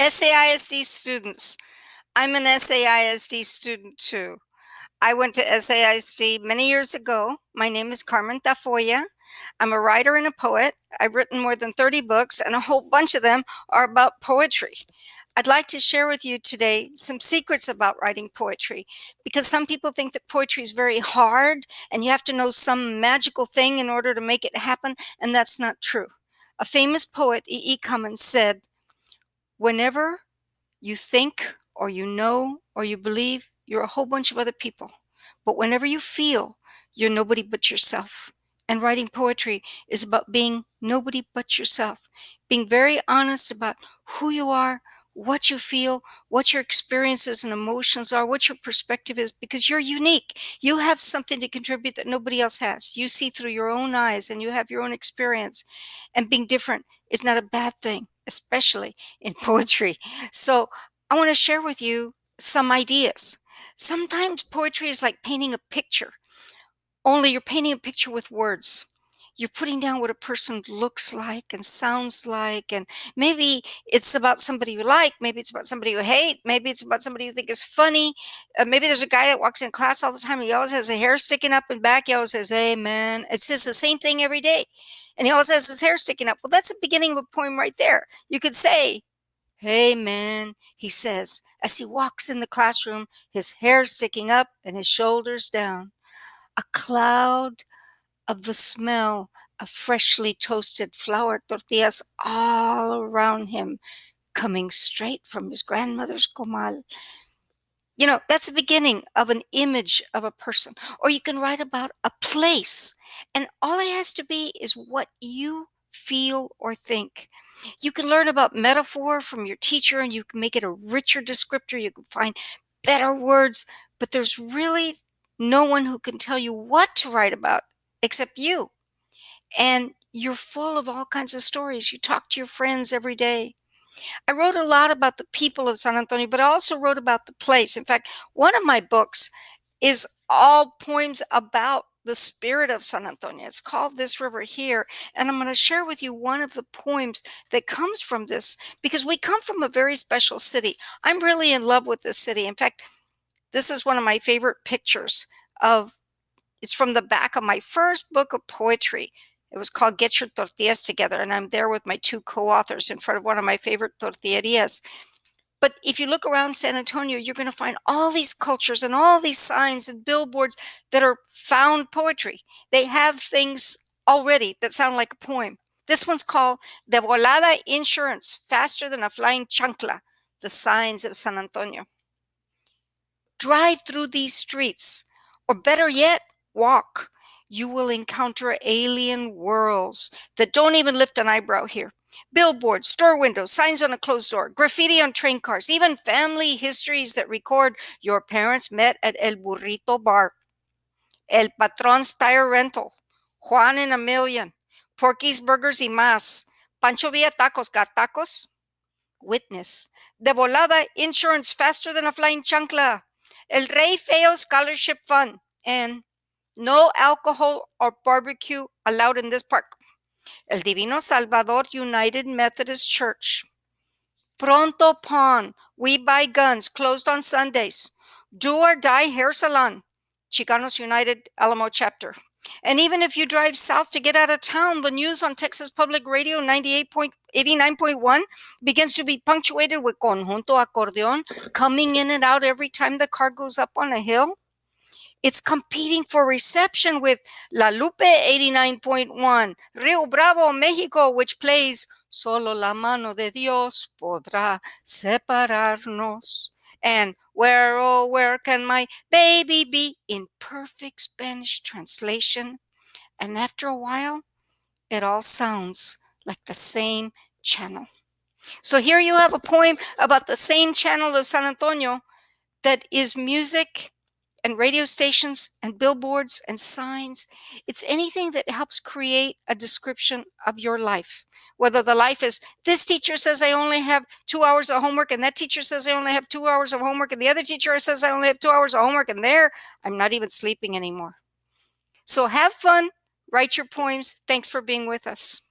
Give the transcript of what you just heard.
SAISD students. I'm an SAISD student too. I went to SAISD many years ago. My name is Carmen Tafolla. I'm a writer and a poet. I've written more than 30 books and a whole bunch of them are about poetry. I'd like to share with you today some secrets about writing poetry because some people think that poetry is very hard and you have to know some magical thing in order to make it happen and that's not true. A famous poet, E. E. Cummings said, whenever you think or you know or you believe, you're a whole bunch of other people. But whenever you feel, you're nobody but yourself. And writing poetry is about being nobody but yourself, being very honest about who you are, what you feel, what your experiences and emotions are, what your perspective is, because you're unique. You have something to contribute that nobody else has. You see through your own eyes and you have your own experience. And being different is not a bad thing especially in poetry. So I want to share with you some ideas. Sometimes poetry is like painting a picture, only you're painting a picture with words. You're putting down what a person looks like and sounds like, and maybe it's about somebody you like, maybe it's about somebody you hate, maybe it's about somebody you think is funny. Uh, maybe there's a guy that walks in class all the time, he always has a hair sticking up and back, he always says, hey man, it says the same thing every day and he always has his hair sticking up. Well, that's the beginning of a poem right there. You could say, Hey man, he says, as he walks in the classroom, his hair sticking up and his shoulders down. A cloud of the smell of freshly toasted flour tortillas all around him, coming straight from his grandmother's comal. You know, that's the beginning of an image of a person. Or you can write about a place and all it has to be is what you feel or think. You can learn about metaphor from your teacher and you can make it a richer descriptor. You can find better words, but there's really no one who can tell you what to write about except you. And you're full of all kinds of stories. You talk to your friends every day. I wrote a lot about the people of San Antonio, but I also wrote about the place. In fact, one of my books is all poems about the spirit of San Antonio. It's called This River Here. And I'm going to share with you one of the poems that comes from this because we come from a very special city. I'm really in love with this city. In fact, this is one of my favorite pictures of it's from the back of my first book of poetry. It was called Get Your Tortillas Together. And I'm there with my two co-authors in front of one of my favorite tortillerias. But if you look around San Antonio, you're going to find all these cultures and all these signs and billboards that are found poetry. They have things already that sound like a poem. This one's called De Volada Insurance, Faster Than a Flying Chancla, The Signs of San Antonio. Drive through these streets, or better yet, walk. You will encounter alien worlds that don't even lift an eyebrow here billboards, store windows, signs on a closed door, graffiti on train cars, even family histories that record your parents met at El Burrito Bar, El Patron's Tire Rental, Juan and a Million, Porky's Burgers y Más, Pancho Villa Tacos, got tacos? Witness, De Volada Insurance Faster Than a Flying Chancla, El Rey Feo Scholarship Fund, and no alcohol or barbecue allowed in this park. El Divino Salvador United Methodist Church. Pronto Pawn, We Buy Guns, closed on Sundays. Do or Die Hair Salon, Chicanos United Alamo Chapter. And even if you drive south to get out of town, the news on Texas Public Radio 98.89.1 begins to be punctuated with Conjunto Acordeon coming in and out every time the car goes up on a hill. It's competing for reception with La Lupe 89.1, Rio Bravo, Mexico, which plays Solo la mano de Dios podrá separarnos. And where, oh, where can my baby be? In perfect Spanish translation. And after a while, it all sounds like the same channel. So here you have a poem about the same channel of San Antonio that is music and radio stations and billboards and signs. It's anything that helps create a description of your life. Whether the life is this teacher says I only have two hours of homework, and that teacher says I only have two hours of homework, and the other teacher says I only have two hours of homework, and there I'm not even sleeping anymore. So have fun, write your poems. Thanks for being with us.